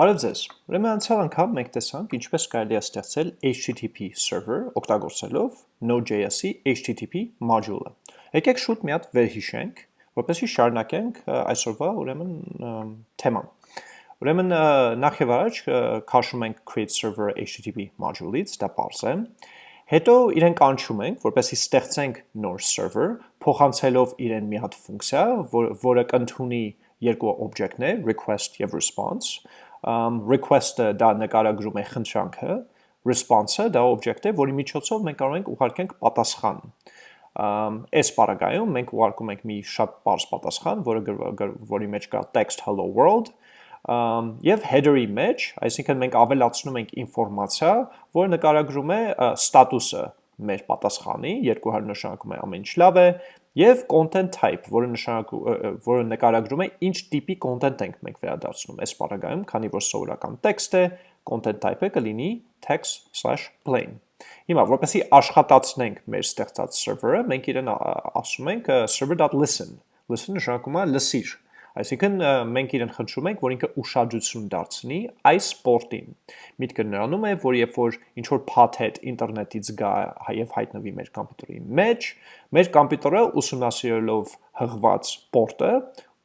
Բարև ձեզ։ Ուրեմն անցյալ անգամ մենք տեսանք ինչպես կարելի է ստեղծել HTTP server օգտագործելով Node.js-ի HTTP module-ը։ Եկեք շուտ մի հատ վերհիշենք, որպեսզի շարունակենք այսօրվա ուրեմն թեման։ Ուրեմն նախ եւ առաջ քաշում ենք create server HTTP module-ից, դա parse է։ Հետո իրեն կանչում ենք, որպեսզի ստեղծենք նոր server, փոխանցելով իրեն մի հատ ֆունկցիա, որ, որը կընդունի երկու օբյեկտներ, request եւ response, request-ը դա նկարագրում է խնդրանքը, response-ը դա օբյեկտ է, որի միջոցով մենք կարող ենք ուղարկենք պատասխան։ այս բaragայում մենք ուղարկում ենք մի շատ բարձ պատասխան, որը որի մեջ կա text hello world, եւ header-ի մեջ, այսինքն մենք ավելացնում ենք ինֆորմացիա, որը նկարագրում է ստատուսը մեր պատասխանի, 200 նշանակում է ամեն ինչ լավ է, եւ content type, որը նշանակում որը նկարագրում է ինչ տիպի content ենք մենք վերադարձնում այս բaragայում, քանի որ սովորական text է, content type-ը կլինի text/plain։ Հիմա որպեսզի աշխատացնենք մեր ստեղծած server-ը, մենք իրեն ասում ենք server.listen։ Listen նշանակում է լսիր, Այսինքն մենք իրեն խնդրում ենք, որ ինքը ուշադրություն դարձնի այս սպորտին։ Միտքը նրանում է, որ երբ որ ինչ որ փաթեթ ինտերնետից գա եւ հայտնվի մեր համբյուտերի մեջ, մեր համբյուտերը ուսումնասիրելով հղված պորտը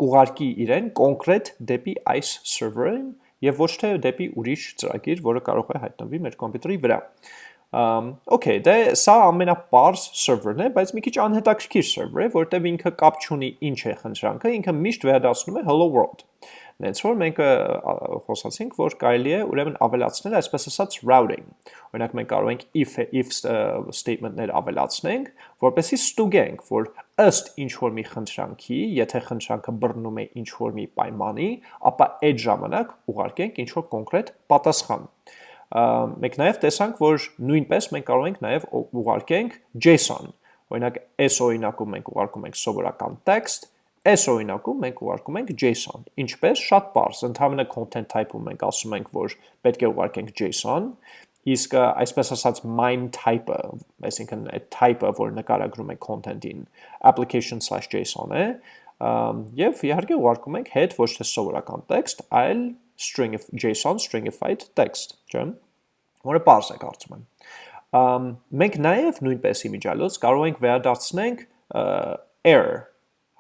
կուղարկի իրեն կոնկրետ դեպի այս server-ին եւ ոչ թե դեպի ուրիշ ծրագիր, որը կարող է հայտնվի մեր համբյուտերի վրա։ okay, դե սա ամենապարզ server-ն է, բայց մի քիչ անհետաքրքիր server է, որտեղ ինքը կապ չունի ինչ է խնդրանքը, ինքը միշտ վերադասնում է hello world։ Նենց որ մենք խոսացինք, որ կարելի է ուրեմն ավելացնել այսպես ասած routing։ Օրինակ մենք կարող ենք if if statement-ներ ավելացնենք, որպեսզի ստուգենք, որ ըստ ինչ որ մի խնդրանքի, եթե խնդրանքը բռնում է ինչ որ մի պայմանի, ապա այդ ժամանակ ուղարկենք ինչ որ կոնկրետ պատասխան մենք նաև տեսանք, որ նույնպես մենք կարող ենք նաև ուղարկենք JSON։ Օրինակ, այս օրինակում մենք ուղարկում ենք սովորական text, այս օրինակում մենք ուղարկում ենք JSON։ Ինչպես շատ པարզ, ընդհանրապես content type-ում մենք ասում ենք, որ պետք է ուղարկենք JSON, իսկ այսպես ասած mime type-ը, այսինքն այդ type-ը, որ նկարագրում է content-ին, application/json է, եւ իհարկե ուղարկում ենք head ոչ թե սովորական text, այլ string of JSON stringified text, չէ՞։ Որը parse է կարծում եմ։ Ամ մենք նաև նույնպես իմիջիալոց կարող ենք վերադարձնենք error,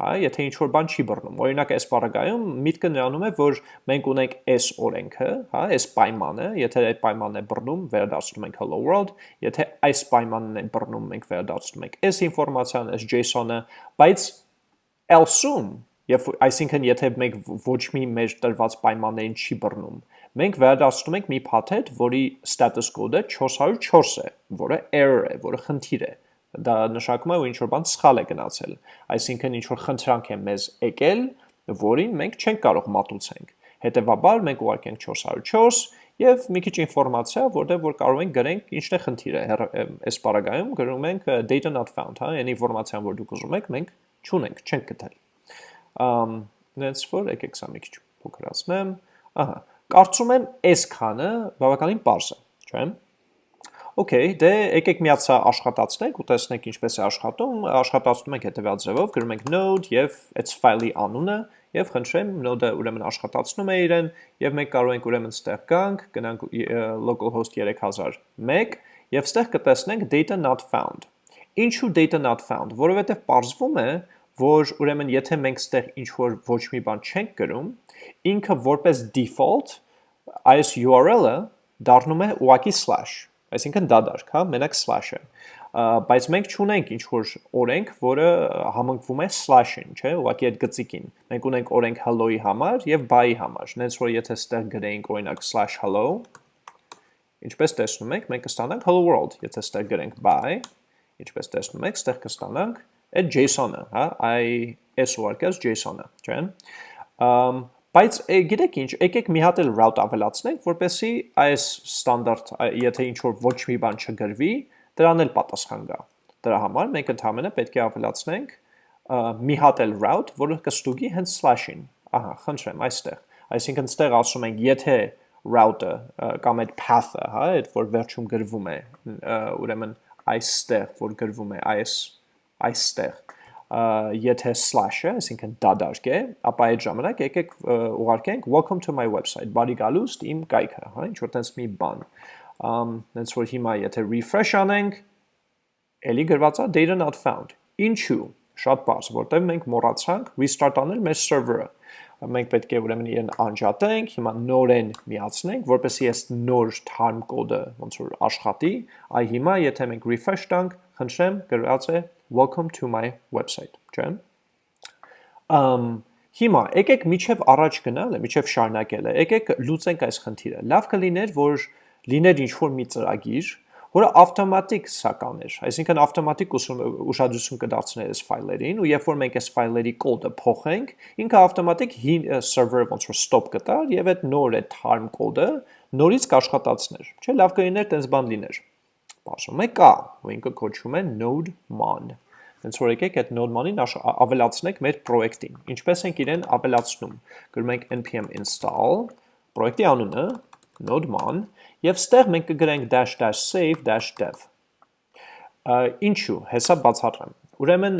հա, եթե ինչ որ բան չի բռնում։ Օրինակ այս բaragայում միտքը նրանում է, որ մենք ունենք s օրենքը, հա, s պայմանը, եթե այդ պայմանն է բռնում, վերադարձնում ենք hello world, եթե այս պայմանն է բռնում, մենք վերադարձնում ենք s ինֆորմացիան, s JSON-ը, բայց else-ում Եվ այսինքն եթե մենք ոչ մի մեր տրված պայմաններին չի բռնում, մենք վերադարձնում ենք մի փաթեթ, որի status code-ը 404 է, որը error է, որը խնդիր է։ Դա նշանակում է, որ ինչ որ բան սխալ է գնացել։ Այսինքն ինչ որ խնդրանք է մեզ եկել, որին մենք չենք կարող մատուցենք։ Հետևաբար մենք ուղարկենք 404 եւ մի քիչ ինֆորմացիա, որտեղ որ կարող ենք գրենք ինչն է խնդիրը։ Այս բaragայում գրում ենք data not found, հա, այն ինֆորմացիան, որ դուք ուզում եք, մենք չունենք, չենք գտել նենց որ եկեք սա մի քիչ փոքրացնեմ, ահա, կարծում եմ այս քանը բավականին པարզ է, չէ՞։ Okay, դե եկեք միած սա աշխատացնենք ու տեսնենք ինչպես է աշխատում, աշխատացնում ենք հետևյալ ձևով, գրում ենք node եւ այդ ֆայլի անունը եւ խնդրեմ node-ը ուրեմն աշխատացնում է իրեն եւ մենք կարող ենք ուրեմն ստեղ գանք, գնանք localhost 3001 եւ ստեղ կտեսնենք data not found։ Ինչու data not found, որովհետեւ parzվում է, որ ուրեմն եթե մենք ստեղ ինչ որ ոչ մի բան չենք գրում, ինքը որպես default այս URL-ը դառնում է ուղակի slash, այսինքն դադարք, հա, մենակ slash-ը բայց մենք չունենք ինչ որ օրենք, որը համընկվում է slash-ին, չէ, ուղղակի այդ գծիկին։ Մենք ունենք օրենք hello-ի համար եւ bye-ի համար։ Նենց որ եթե ստեղ գրենք օրինակ /hello, ինչպես տեսնում եք, մենք կստանանք hello world, եթե ստեղ գրենք bye, ինչպես տեսնում եք, ստեղ կստանանք այդ JSON-ը, հա, այս ուղարկած JSON-ը, չէ՞։ բայց գիտեք ինչ, եկեք մի հատ էլ route ավելացնենք, որպեսզի այս ստանդարտ, եթե ինչ որ ոչ մի բան չգրվի, դրան էլ պատասխան գա։ Դրա համար մենք ընդհանրապես պետք է ավելացնենք մի հատ էլ route, որը կստուգի հենց slash-ին։ Ահա, խնդրեմ, այստեղ։ Այսինքն ստեղ ասում ենք, եթե route-ը կամ այդ path-ը, հա, այդ որ վերջում գրվում է, ուրեմն այստեղ որ գրվում է այս այստեղ եթե slash-ը, այսինքն դադարք է, ապա այդ ժամանակ եկեք ուղարկենք welcome to my website, բարի գալուստ իմ կայքը, հա, ինչ որ տենց մի բան։ Ամ հենց որ հիմա եթե refresh անենք, էլի գրված է data not found։ Ինչու՞։ Շատ բարձ, որտեղ մենք մոռացանք restart անել մեր server-ը մենք պետք է ուրեմն իրեն անջատենք, հիմա նորեն միացնենք, որպեսզի այս նոր թարմ կոդը ոնց որ աշխատի, այ հիմա եթե մենք refresh տանք, խնդրեմ գրած է welcome to my website, չէ՞։ Ամ հիմա եկեք միջև առաջ գնալ, միջև շարունակել է։ Եկեք լուծենք այս խնդիրը։ Լավ կլիներ, որ լիներ ինչ-որ մի ծրագիր, որը ավտոմատիկ սա կաներ, այսինքն ավտոմատիկ ուշադրություն կդարձներ այս ֆայլերին ու երբ որ մենք այս ֆայլերի կոդը փոխենք, ինքը ավտոմատիկ հին server-ը ոնց որ stop կտար եւ այդ նոր այդ harm կոդը նորից կաշխատացներ։ Չէ, լավ կլիներ տես բան լիներ։ Բացում է կա, ու ինքը կոչվում է node-man։ Հենց որ եկեք այդ node-man-ին ավելացնենք մեր պրոյեկտին։ Ինչպես ենք իրեն ավելացնում։ Գրում ենք npm install, պրոյեկտի անունը node-man եւ ստեղ մենք կգրենք dash dash save dash dev։ Ինչու, հեսա բացատրեմ։ Ուրեմն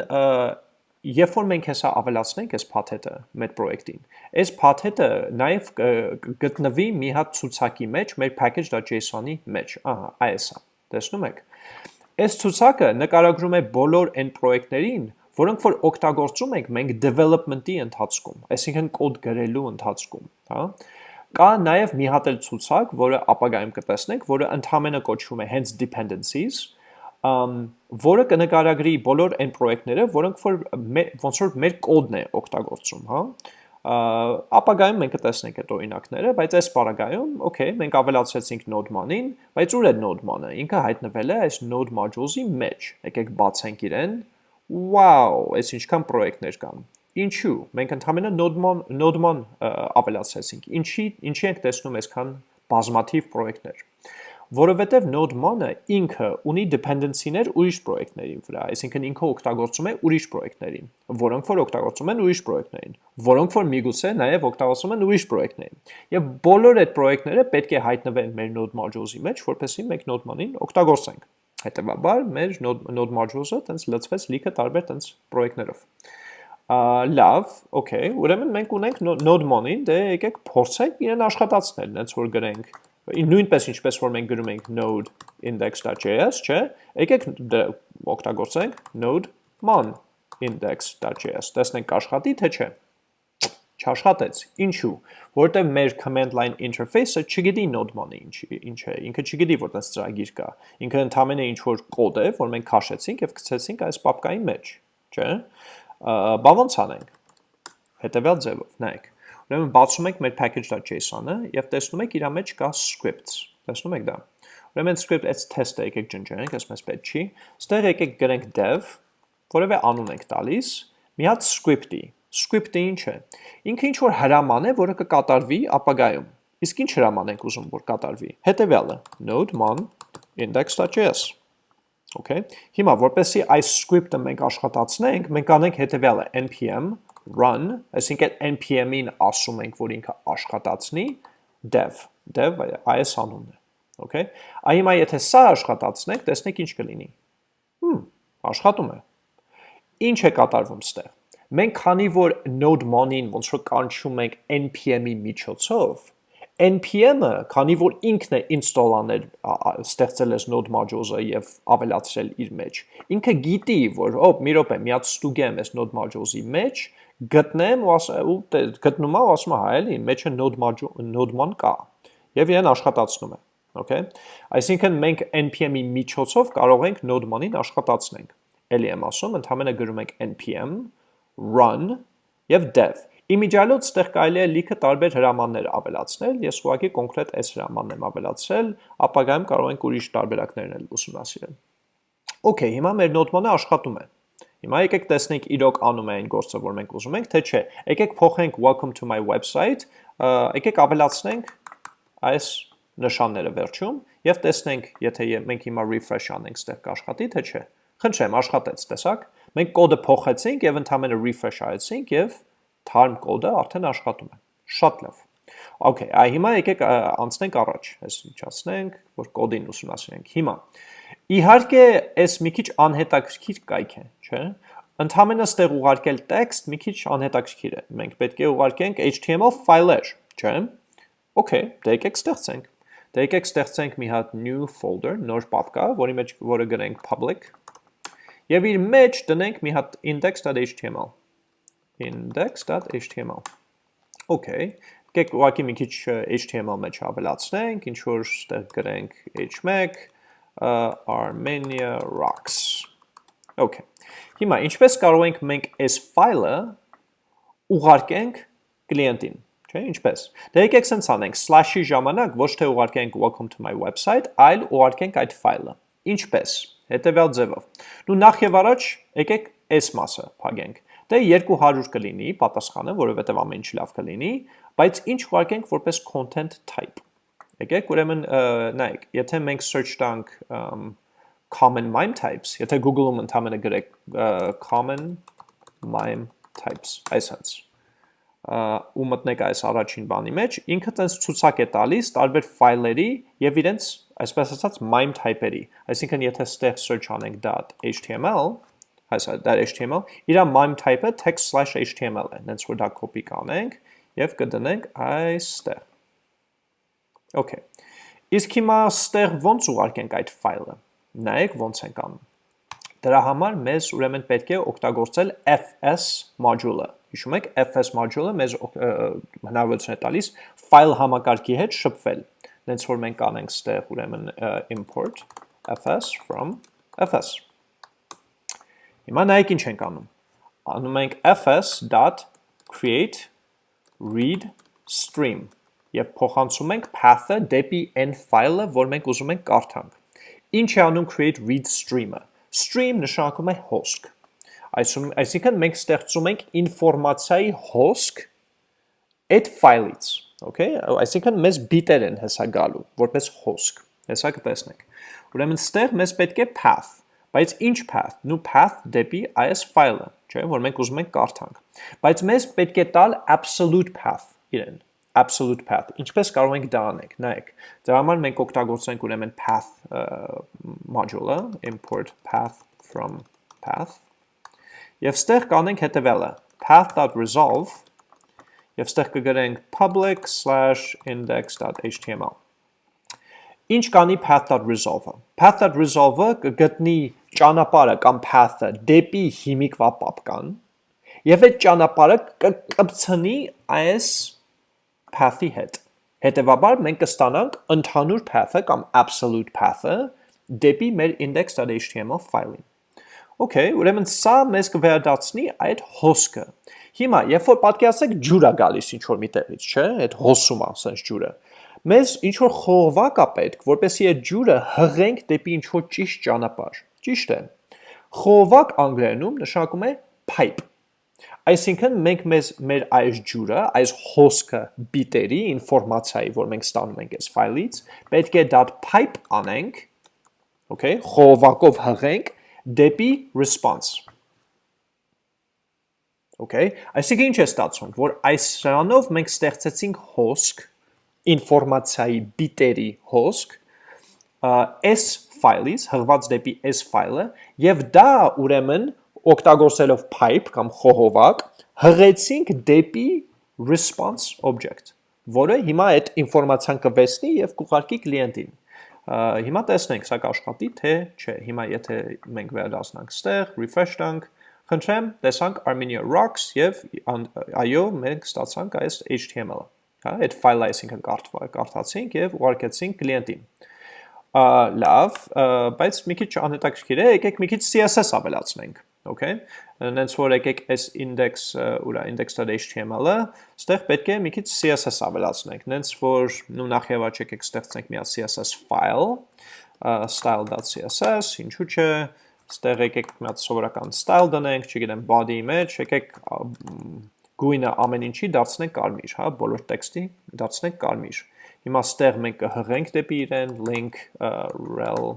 երբ որ մենք հեսա ավելացնենք այս փաթեթը մեր պրոյեկտին, այս փաթեթը նաև գտնվի մի հատ ցուցակի մեջ մեր package.json-ի մեջ։ Ահա, այս է։ Տեսնում եք։ Այս ցուցակը նկարագրում է բոլոր այն պրոյեկտներին, որոնք որ օգտագործում ենք մենք development-ի ընթացքում, այսինքն կոդ գրելու ընթացքում, հա։ Կա նաև մի հատ էլ ցուցակ, որը ապագայում կտեսնենք, որը ընդհանրապես կոչվում է hence dependencies, ըմ որը կնկարագրի բոլոր այն պրոյեկտները, որոնք որ ոնց որ մեր կոդն է օգտագործում, հա ապագայում մենք կտեսնենք այդ օրինակները, բայց այս պարագայում, okay, մենք ավելացրեցինք node-man-ին, բայց ուր է node-man-ը։ Ինքը հայտնվել է այս node modules-ի մեջ։ Եկեք բացենք իրեն։ Wow, այս ինչքան պրոյեկտներ կան։ Ինչու։ Մենք ընդհանրապես node-man node-man ավելացրեցինք։ Ինչի ինչի ենք տեսնում այսքան բազմաթիվ պրոյեկտներ որովհետև node-man-ը ինքը ունի dependency-ներ ուրիշ պրոյեկտների վրա, այսինքն ինքը օգտագործում է ուրիշ պրոյեկտներին, որոնք որ օգտագործում են ուրիշ պրոյեկտներին, որոնք որ միգուցե նաև օգտագործում են ուրիշ պրոյեկտներին։ Եվ բոլոր այդ պրոյեկտները պետք է հայտնվեն մեր node modules-ի մեջ, որպեսզի մենք node-man-ին օգտագործենք։ Հետևաբար մեր node modules-ը տենց լցվեց լիքը տարբեր տենց պրոյեկտներով։ Լավ, okay, ուրեմն մենք ունենք node-man-ին, դե եկեք փորձենք իրեն աշխատացնել, այնց որ գրենք նույնպես ինչպես որ մենք գրում ենք node index.js, չէ, եկեք դե օգտագործենք node man index.js, տեսնենք աշխատի թե չէ։ Չաշխատեց։ Ինչու։ Որտեղ մեր command line interface-ը չգիտի node man-ը ինչ է, ինքը չգիտի որ տես ծրագիր կա։ Ինքը ընդհանրապես ինչ որ կոդ է, որ մենք քաշեցինք եւ գցեցինք այս պապկայի մեջ, չէ։ Բա ոնց անենք։ Հետևյալ ձևով, նայեք Ուրեմն բացում եք մեր package.json-ը եւ տեսնում եք իր մեջ կա scripts։ Տեսնում եք դա։ Ուրեմն script այս test-ը եկեք ջնջենք, ասում ես պետք չի։ Ստեղ եկեք գրենք dev, որևէ անուն ենք տալիս, մի հատ script-ի։ Script-ը ինչ է։ Ինքը ինչ որ հրաման է, որը կկատարվի ապագայում։ Իսկ ինչ հրաման ենք ուզում որ կատարվի։ Հետևյալը node man index.js Okay։ Հիմա որպեսի այս script-ը մենք աշխատացնենք, մենք անենք հետևյալը npm run, այսինքն npm-ին ասում ենք, որ ինքը աշխատացնի dev, dev այս անունն է, okay? Այ հիմա եթե սա աշխատացնենք, տեսնեք ինչ կլինի։ Հմ, աշխատում է։ Ինչ է կատարվում ստեղ։ Մենք քանի որ node man-ին ոնց որ կանչում ենք npm-ի միջոցով, npm-ը, քանի որ ինքն է install անել, ստեղծել այս node modules-ը եւ ավելացրել իր մեջ, ինքը գիտի, որ օ, մի րոպե, մի հատ ստուգեմ այս node modules-ի մեջ, գտնեմ ու ու գտնում եմ ու ասում եմ հա էլի մեջը node node-ման կա եւ իրեն աշխատացնում է okay այսինքն մենք npm-ի միջոցով կարող ենք node-մանին աշխատացնենք էլի եմ ասում ընդհանրապես գրում ենք npm run եւ dev Իմիջիալոց ստեղ կարելի է լիքը տարբեր հրամաններ ավելացնել, ես ուղղակի կոնկրետ այս հրամանն եմ ավելացրել, ապագայում կարող ենք ուրիշ տարբերակներն էլ ուսումնասիրել։ Okay, հիմա մեր node-մանը աշխատում է։ Հիմա եկեք տեսնենք իրոք անում է այն գործը, որ մենք ուզում ենք, թե չէ։ Եկեք փոխենք welcome to my website, եկեք ավելացնենք այս նշանները վերջում եւ տեսնենք, եթե մենք հիմա refresh անենք, ստեղ կաշխատի, թե չէ։ Խնդրեմ, աշխատեց, տեսակ։ Մենք կոդը փոխեցինք եւ ընդհանրապես refresh արեցինք եւ թարմ կոդը արդեն աշխատում է։ Շատ լավ։ Okay, այ հիմա եկեք անցնենք առաջ, այս իջացնենք, որ կոդին ուսումնասիրենք։ Հիմա Իհարկե, այս մի քիչ անհետաքրքիր կայք է, չէ՞։ ընդհանրապես ստեղ ուղարկել տեքստ մի քիչ անհետաքրքիր է։ Մենք պետք է ուղարկենք HTML ֆայլեր, չէ՞։ Okay, դե եկեք ստեղծենք։ Դե եկեք ստեղծենք մի հատ new folder, նոր պապկա, որի մեջ որը գրենք public եւ իր մեջ դնենք մի հատ index.html index.html Okay, եկեք ուղղակի մի քիչ HTML մեջ ավելացնենք, ինչ որ ստեղ գրենք h1 Armenia rocks Okay Հիմա ինչպես կարող ենք մենք այս ֆայլը ուղարկենք կլիենտին, չէ՞, ինչպես։ Դե եկեք սենց անենք, slash-ի ժամանակ ոչ թե ուղարկենք welcome to my website, այլ ուղարկենք այդ ֆայլը։ Ինչպես։ Հետևյալ ձևով։ Նու նախ եւ առաջ եկեք այս մասը փակենք։ Դե 200 կլինի պատասխանը, որովհետև ամեն ինչ լավ կլինի, բայց ինչ ուղարկենք որպես content type։ Եկեք ուրեմն նայեք, եթե մենք search տանք common mime types, եթե Google-ում ընդհանրապես գրեք common mime types, այսպես ու մտնեք այս առաջին բանի մեջ, ինքը տենց ցուցակ է տալիս տարբեր ֆայլերի եւ իրենց, այսպես ասած, mime type-երի։ Այսինքն եթե ստեղ search անենք .html, այսա .html, իր mime type-ը text/html է, հենց որ դա copy կանենք եւ կդնենք այստեղ։ Okay։ Իսկ հիմա ստեղ ո՞նց ուղարկենք այդ ֆայլը նայեք ոնց ենք անում։ Դրա համար մեզ ուրեմն պետք է օգտագործել fs module-ը։ Հիշում եք, fs module-ը մեզ հնարավորություն է տալիս ֆայլ համակարգի հետ շփվել։ Դենց որ մենք անենք ստեղ ուրեմն import fs from fs։ Հիմա նայեք ինչ ենք անում։ Անում ենք fs.create read stream եւ փոխանցում ենք path-ը դեպի n ֆայլը, որ մենք ուզում ենք կարդանք։ Ինչ է անում create read stream-ը։ Stream նշանակում է հոսք։ Այսինքն մենք ստեղծում ենք ինֆորմացիայի հոսք այդ ֆայլից, okay? Այսինքն մեզ բիտեր են հեսա գալու, որպես հոսք։ Հեսա կտեսնենք։ Ուրեմն ստեղ մեզ պետք է path, բայց ինչ path։ Նու path դեպի այս ֆայլը, չէ՞, որ մենք ուզում ենք կարդանք։ Բայց մեզ պետք է տալ absolute path իրեն absolute path։ Ինչպես կարող ենք դա անենք։ Նայեք։ Դրա համար մենք օգտագործենք ուրեմն path module-ը, import path from path։ Եվ ստեղ կանենք հետևյալը. path.resolve եւ ստեղ կգրենք public/index.html։ Ինչ կանի path.resolve-ը։ Path.resolve-ը կգտնի ճանապարհը կամ path-ը դեպի հիմիկվա պապկան եւ այդ ճանապարհը կկպցնի այս path-ի հետ։ Հետևաբար մենք կստանանք ընդհանուր path-ը կամ absolute path-ը դեպի մեր index.html ֆայլին։ Okay, ուրեմն սա մեզ կվերադարձնի այդ հոսքը։ Հիմա, երբ որ պատկերացեք ջուր է գալիս ինչ որ միտեղից, չէ՞, այդ հոսում sense ջուրը։ Մեզ ինչ որ խողովակ է պետք, որպեսզի այդ ջուրը հղենք դեպի ինչ որ ճիշտ ճանապարհ։ Ճիշտ է։ Խողովակ անգլերենում նշանակում է pipe Այսինքն մենք մեզ մեր այս ջուրը, այս հոսքը բիտերի, ինֆորմացիայի, որ մենք ստանում ենք այս ֆայլից, պետք է .pipe անենք, okay, խողովակով հղենք դեպի response։ Okay, այսինքն ինչ է ստացվում, որ այս սրանով մենք ստեղծեցինք հոսք, ինֆորմացիայի բիտերի հոսք, s ֆայլից հղված դեպի s ֆայլը եւ դա ուրեմն օգտագործելով pipe կամ խողովակ հղեցինք դեպի response object, որը հիմա այդ ինֆորմացիան կվեսնի եւ կուղարկի կլիենտին։ Հիմա տեսնենք սա կաշխատի թե չէ։ Հիմա եթե մենք վերադառնանք ստեղ, refresh տանք, խնդրեմ, տեսանք Armenia rocks եւ այո, մենք ստացանք այս HTML-ը։ Հա, այդ ֆայլը այսինքն կարդացինք եւ ուղարկեցինք կլիենտին լավ, բայց մի քիչ անհետաքրքիր է, եկեք մի քիչ CSS ավելացնենք okay. Նենց որ եկեք այս index ուրա index.html-ը ստեղ պետք է մի քիչ css ավելացնենք. Նենց որ նու նախ եւ աչ եկեք ստեղծենք մի css file style.css ինչու՞ չէ ստեղ եկեք մի հատ սովորական style դնենք չգիտեմ body մեջ եկեք գույնը ամեն ինչի դարձնենք կարմիր հա բոլոր տեքստի դարձնենք կարմիր հիմա ստեղ մենք կհղենք դեպի իրեն link rel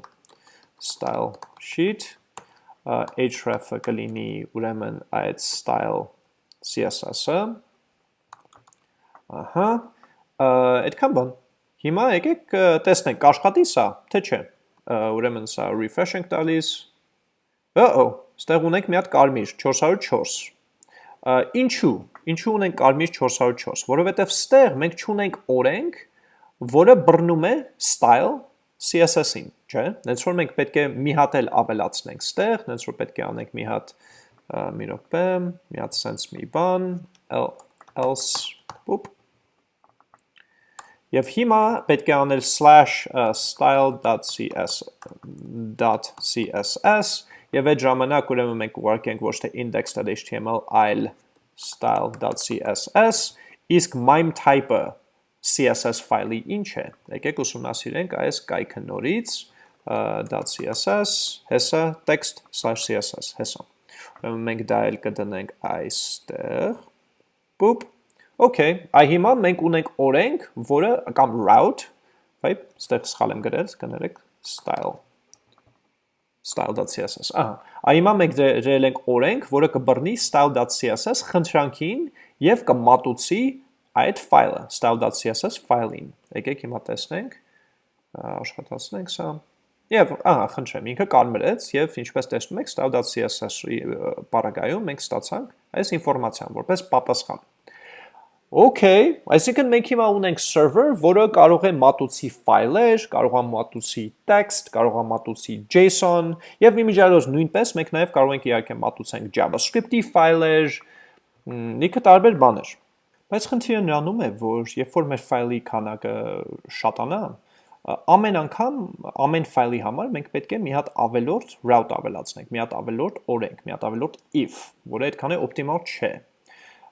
style sheet href-ը կլինի ուրեմն այդ style CSS-ը։ Ահա, այդքան բան։ Հիմա եկեք տեսնենք, կաշխատի սա, թե չէ։ Ուրեմն սա refresh ենք տալիս, Uh-oh, ստեղ ունենք մի հատ կարմիր 404։ Ինչու։ Ինչու ունենք կարմիր 404, որովհետև ստեղ մենք չունենք օրենք, որը բռնում է style CSS-ին, չէ՞։ Դենց որ մենք պետք է մի հատ էլ ավելացնենք ստեղ, դենց որ պետք է անենք մի հատ մի րոպե, մի հատ sense մի բան, else boop. Եվ հիմա պետք է անել style.cs.css եւ այդ ժամանակ ուրեմն մենք ուղարկենք ոչ թե index.html, այլ style.css, իսկ mime type-ը CSS ֆայլի ինչ է։ Եկեք ուսումնասիրենք այս կայքը նորից .css, հեսա text/css, հեսա։ Ուրեմն մենք դա էլ կդնենք այստեղ։ Boop. Okay, այ հիմա մենք ունենք օրենք, որը կամ route, այ ստեղ սխալ եմ գրել, կներեք style style.css։ Ահա, այ հիմա մենք դրել ենք օրենք, որը կբռնի style.css խնդրանքին եւ կմատուցի այդ ֆայլը, style.css ֆայլին։ Եկեք հիմա տեսնենք, աշխատացնենք սա։ Եվ, ահա, խնդրեմ, ինքը կարմրեց եւ ինչպես տեսնում եք, style.css-ի պարագայում մենք ստացանք այս ինֆորմացիան որպես պատասխան։ Okay, այսինքն մենք հիմա ունենք server, որը կարող է մատուցի ֆայլեր, կարող է մատուցի text, կարող է մատուցի JSON, եւ իմիջիայլոց նույնպես մենք նաեւ կարող ենք իհարկե մատուցենք JavaScript-ի ֆայլեր, լիքը տարբեր բաներ։ Բայց խնդիրը նրանում է, որ երբ որ մեր ֆայլի քանակը շատանա, ամեն անգամ ամեն ֆայլի համար մենք պետք է մի հատ ավելորդ route ավելացնենք, մի հատ ավելորդ օրենք, մի հատ ավելորդ if, որը այդքան է օպտիմալ չէ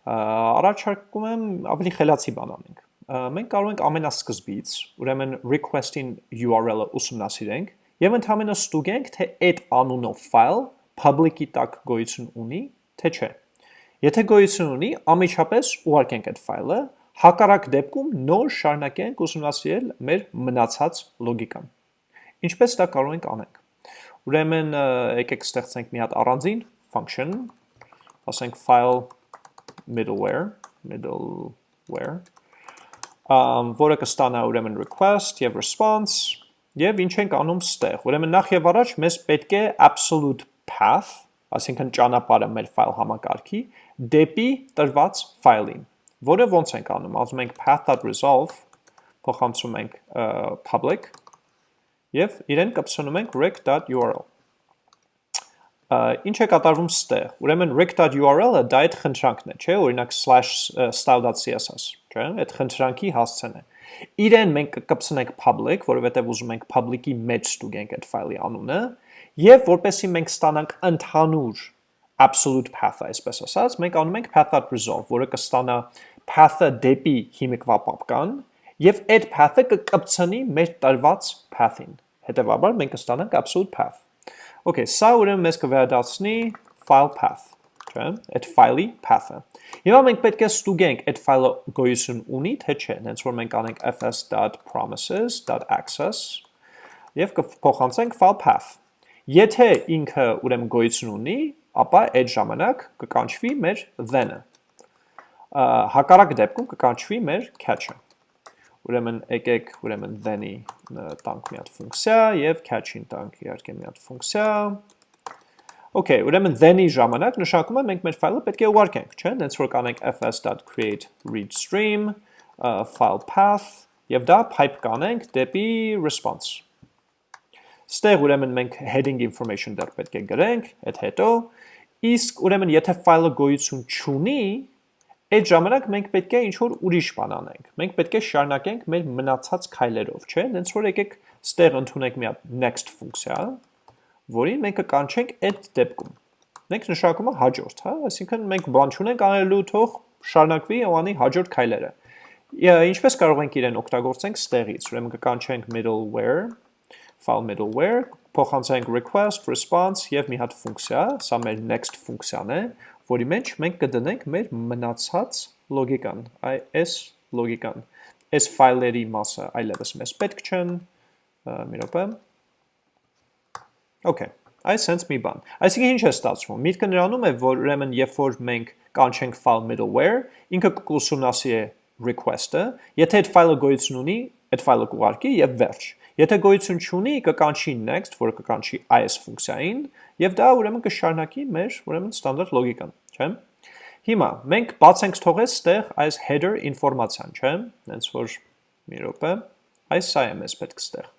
առաջարկում եմ ավելի խելացի բան անենք։ Մենք կարող ենք ամենասկզբից, ուրեմն request-ին URL-ը ուսումնասիրենք եւ ընդհանրապես ստուգենք, թե այդ անունով ֆայլ public-ի տակ գոյություն ունի, թե չէ։ Եթե գոյություն ունի, ամիջապես ուղարկենք այդ ֆայլը, հակառակ դեպքում նոր շարունակենք ուսումնասիրել մեր մնացած լոգիկան։ Ինչպես դա կարող ենք անենք։ Ուրեմն եկեք ստեղծենք մի հատ առանձին function, ասենք file middleware, middleware, um, որը կստանա ուրեմն request եւ response եւ ինչ ենք անում ստեղ։ Ուրեմն նախ եւ առաջ մեզ պետք է absolute path, այսինքն ճանապարհը մեր ֆայլ համակարգի դեպի տրված ֆայլին, որը ոնց ենք անում։ Ասում ենք path.resolve փոխանցում ենք public եւ իրեն կպցնում ենք rec.url ինչ է կատարվում ստեղ։ Ուրեմն rec.url-ը դա այդ խնդրանքն է, չէ՞, օրինակ /style.css, չէ՞, այդ խնդրանքի հասցեն է։ Իրեն մենք կպցնենք public, որովհետև ուզում ենք public-ի մեջ ստուգենք այդ ֆայլի անունը, եւ որպեսզի մենք ստանանք ընդհանուր absolute path-ը, այսպես ասած, մենք անում ենք path.resolve, որը կստանա path-ը դեպի հիմիկվա պապկան եւ այդ path-ը կկպցնի մեր տրված path-ին։ Հետևաբար մենք կստանանք absolute path Okay, սա ուրեմն մեզ կվերադարձնի file path, չէ՞, այդ ֆայլի path-ը։ Հիմա մենք պետք է ստուգենք այդ ֆայլը գոյություն ունի, թե չէ, հենց որ մենք անենք fs.promises.access եւ կփոխանցենք file path։ Եթե ինքը ուրեմն գոյություն ունի, ապա այդ ժամանակ կկանչվի մեր then-ը։ Հակառակ դեպքում կկանչվի մեր catch-ը։ Ուրեմն եկեք ուրեմն then-ի տանք մի հատ ֆունկցիա եւ catch-ին տանք իհարկե մի հատ ֆունկցիա։ Okay, ուրեմն then-ի ժամանակ նշանակում է մենք մեր ֆայլը պետք է ուղարկենք, չէ՞, դենց որ կանենք fs.create read stream file path եւ դա pipe կանենք դեպի response։ Ստեղ ուրեմն մենք heading information դեռ պետք է գրենք, այդ հետո իսկ ուրեմն եթե ֆայլը գոյություն չունի, Այդ ժամանակ մենք պետք է ինչ-որ ուրիշ բան անենք։ Մենք պետք է շարունակենք մեր մնացած քայլերով, չէ՞։ Դենց որ եկեք ստեղ ընդունենք մի հատ next ֆունկցիա, որին մենք կանչենք այդ դեպքում։ Մենք նշանակում է հաջորդ, հա, այսինքն մենք բան չունենք անելու, թող շարունակվի ու անի հաջորդ քայլերը։ Ինչպես կարող ենք իրեն օգտագործենք ստեղից։ Ուրեմն կկանչենք middleware, file middleware, փոխանցենք request, response եւ մի հատ ֆունկցիա, սա մեր next ֆունկցիան է, որի մեջ մենք կդնենք մեր մնացած լոգիկան, այս լոգիկան, այս ֆայլերի մասը այլևս մեզ պետք չեն, մի րոպե։ Okay, այս հենց մի բան։ Այսինքն ինչ է ստացվում։ Միտքը նրանում է, որ ուրեմն երբ որ մենք կանչենք file middleware, ինքը կուսումնասիրի request-ը, եթե այդ ֆայլը գոյություն ունի, այդ ֆայլը կուղարկի եւ վերջ։ Եթե գոյություն չունի, կկանչի next, որը կկանչի այս ֆունկցիային, եւ դա ուրեմն կշարունակի մեր ուրեմն ստանդարտ լոգիկան, չէ՞։ Հիմա մենք բաց ենք թողել ստեղ այս header ինֆորմացիան, չէ՞։ Հենց որ մի րոպե, այս սա է մեզ պետք ստեղ։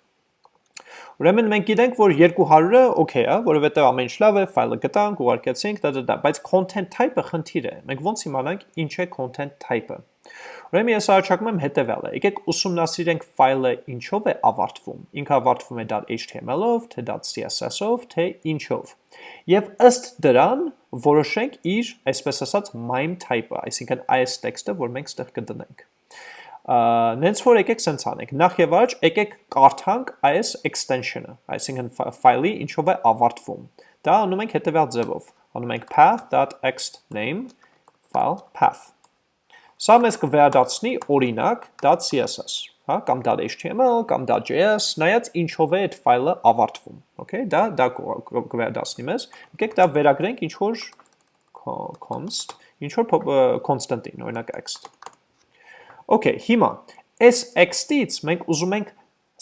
Ուրեմն մենք գիտենք, որ 200-ը օքեյ է, որովհետև ամեն ինչ լավ է, ֆայլը գտանք, ուղարկեցինք, դա դա դա, բայց content type-ը խնդիր է։ Մենք ոնց իմանանք ինչ է content type-ը։ Ուրեմն ես առաջարկում եմ հետևյալը։ Եկեք ուսումնասիրենք ֆայլը ինչով է ավարտվում։ Ինքը ավարտվում է .html-ով, թե .css-ով, թե ինչով։ Եվ ըստ դրան որոշենք իր, այսպես ասած, mime type-ը, այսինքն այս տեքստը, որ մենք ստեղ կդնենք։ Նենց որ եկեք սենց անենք։ Նախ եւ առաջ եկեք կարդանք այս extension-ը, այսինքն ֆայլի ինչով է ավարտվում։ Դա անում ենք հետևյալ ձևով։ Անում ենք path.xname file path Սա մեզ կվերադարձնի օրինակ .css, հա, կամ .html, կամ .js, նայած ինչով է այդ ֆայլը ավարտվում, okay, դա դա կվերադարձնի մեզ։ Եկեք դա վերագրենք ինչ որ const, ինչ որ constant-ին, օրինակ x։ Okay, հիմա այս x-ից մենք ուզում ենք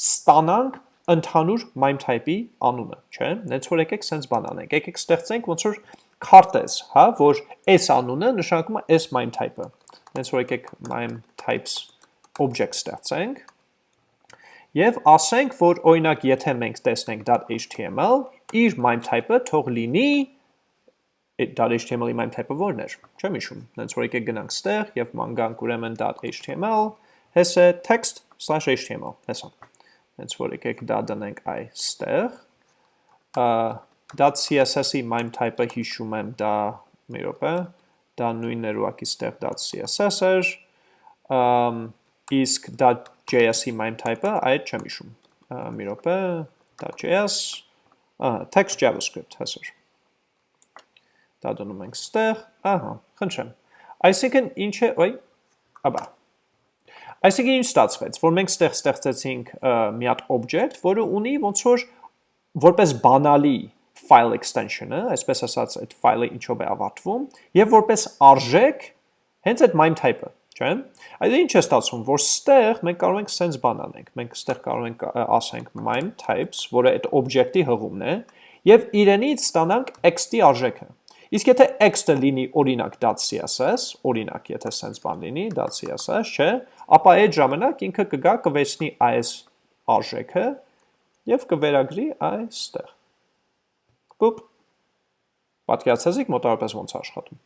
ստանանք ընդհանուր MIME type-ի անունը, չէ՞։ Նենց որ եկեք sense բան անենք։ Եկեք ստեղծենք ոնց որ քարտեզ, հա, որ այս անունը նշանակում է այս MIME type-ը հենց որ եկեք MIME types object ստեղծենք եւ ասենք, որ օրինակ եթե մենք տեսնենք .html, իր MIME type-ը թող լինի .html-ի MIME type-ը որն էր, չեմ հիշում, հենց որ եկեք գնանք ստեղ եւ ման գանք ուրեմն .html, հեսը text/html, հեսա։ Հենց որ եկեք դա դնենք այստեղ, .css-ի MIME type-ը հիշում եմ դա մի րոպե, դա նույնն էր ուղակի ստեղ .css էր, իսկ .js-ի MIME type-ը այդ չեմ հիշում, մի րոպե, .js, text javascript հեսր, դա դնում ենք ստեղ, ահա, խնդրեմ, այսինքն ինչ է, ոյ, աբա, այսինքն ինչ ստացվեց, որ մենք ստեղ ստեղծեցինք մի հատ object, որը ունի ոնց որ որպես բանալի file extension-ը, այսպես ասած այդ ֆայլը ինչով է ավարտվում, եւ որպես արժեք հենց այդ MIME type-ը, չէ՞։ Այդ ինչ է ստացվում, որ ստեղ մենք կարող ենք sense բան անենք։ Մենք ստեղ կարող ենք ասենք MIME types, որը այդ object-ի հղումն է, եւ իրենից ստանանք x-ի արժեքը։ Իսկ եթե x-ը լինի օրինակ .css, օրինակ եթե sense բան լինի .css, չէ, ապա այդ ժամանակ ինքը կգա կվեցնի այս արժեքը եւ կվերագրի այստեղ։ Պուպ։ Պատկերացրեցիք մոտավորապես ոնց աշխատում։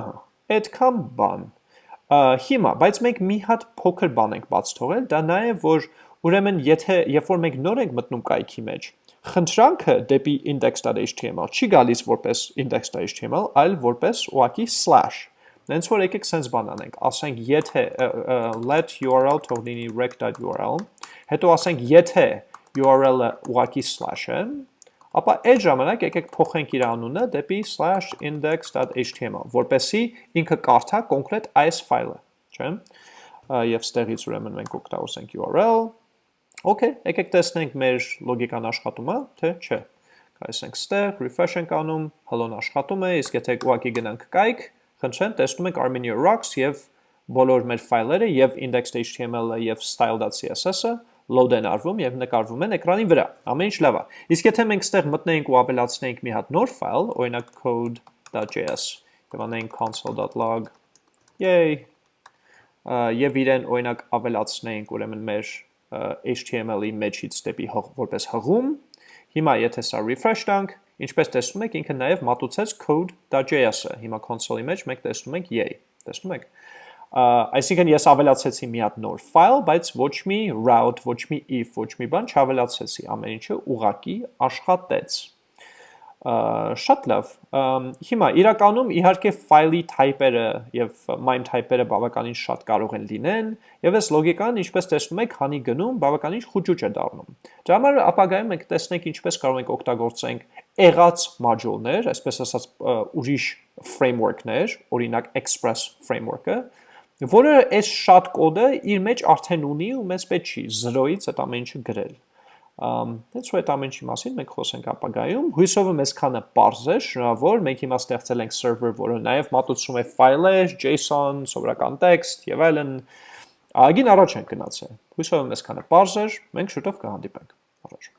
Ահա, այդքան բան։ Հիմա, բայց մենք մի հատ փոքր բան ենք բաց թողել, դա նա է, որ ուրեմն եթե երբ որ մենք նոր ենք մտնում կայքի մեջ, խնդրանքը դեպի index.html չի գալիս որպես index.html, այլ որպես ուղակի slash։ Նենց որ եկեք sense բան անենք, ասենք եթե let url թող լինի rec.url, հետո ասենք եթե URL-ը ուղակի slash է, ապա այդ ժամանակ եկեք փոխենք իր անունը դեպի /index.html, որպեսի ինքը կարդա կոնկրետ այս ֆայլը, չէ՞։ Եվ ստեղից ուրեմն մենք օգտագործենք URL։ Okay, եկեք տեսնենք մեր լոգիկան աշխատում է, թե չէ։ Գայս ենք ստեղ, refresh ենք անում, hello-ն աշխատում է, իսկ եթե ուղակի գնանք կայք, խնդրեմ, տեսնում ենք Armenia Rocks եւ բոլոր մեր ֆայլերը եւ index.html-ը եւ style.css-ը load են արվում եւ նկարվում են էկրանի վրա։ Ամեն ինչ լավ է։ Իսկ եթե մենք ստեղ մտնենք ու ավելացնենք մի հատ նոր ֆայլ, օրինակ code.js, եւ անենք console.log, yay, եւ իրեն օրինակ ավելացնենք ուրեմն մեր HTML-ի մեջից դեպի որպես հղում, հիմա եթե սա refresh տանք, ինչպես տեսնում եք, ինքը նաև մատուցեց code.js-ը։ Հիմա console-ի մեջ մենք տեսնում ենք yay, տեսնում եք այսինքն ես ավելացեցի մի հատ նոր ֆայլ, բայց ոչ մի route, ոչ մի if, ոչ մի բան չավելացեցի, ամեն ինչը ուղակի աշխատեց շատ լավ։ Հիմա իրականում իհարկե ֆայլի type-երը եւ MIME type-երը բավականին շատ կարող են լինեն, եւ այս լոգիկան, ինչպես տեսնում եք, հանի գնում բավականին խուճուճ է դառնում։ Դրա համար ապագայում մենք տեսնենք ինչպես կարող ենք օգտագործենք եղած module-ներ, այսպես ասած ուրիշ framework-ներ, օրինակ Express framework-ը, որը այս շատ կոդը իր մեջ արդեն ունի ու մեզ պետք չի 0-ից այդ ամեն ինչը գրել։ Դից ու այդ ամեն ինչի մասին մենք խոսենք ապագայում։ Հույսով եմ այսքանը པարզ է, շնորհավոր, մենք հիմա ստեղծել ենք server, որը նաև մատուցում է ֆայլեր, JSON, սովորական տեքստ եւ այլն։ Ագին առաջ ենք գնացել։ Հույսով եմ այսքանը պարզ էր, մենք շուտով կհանդիպենք։ Առաջ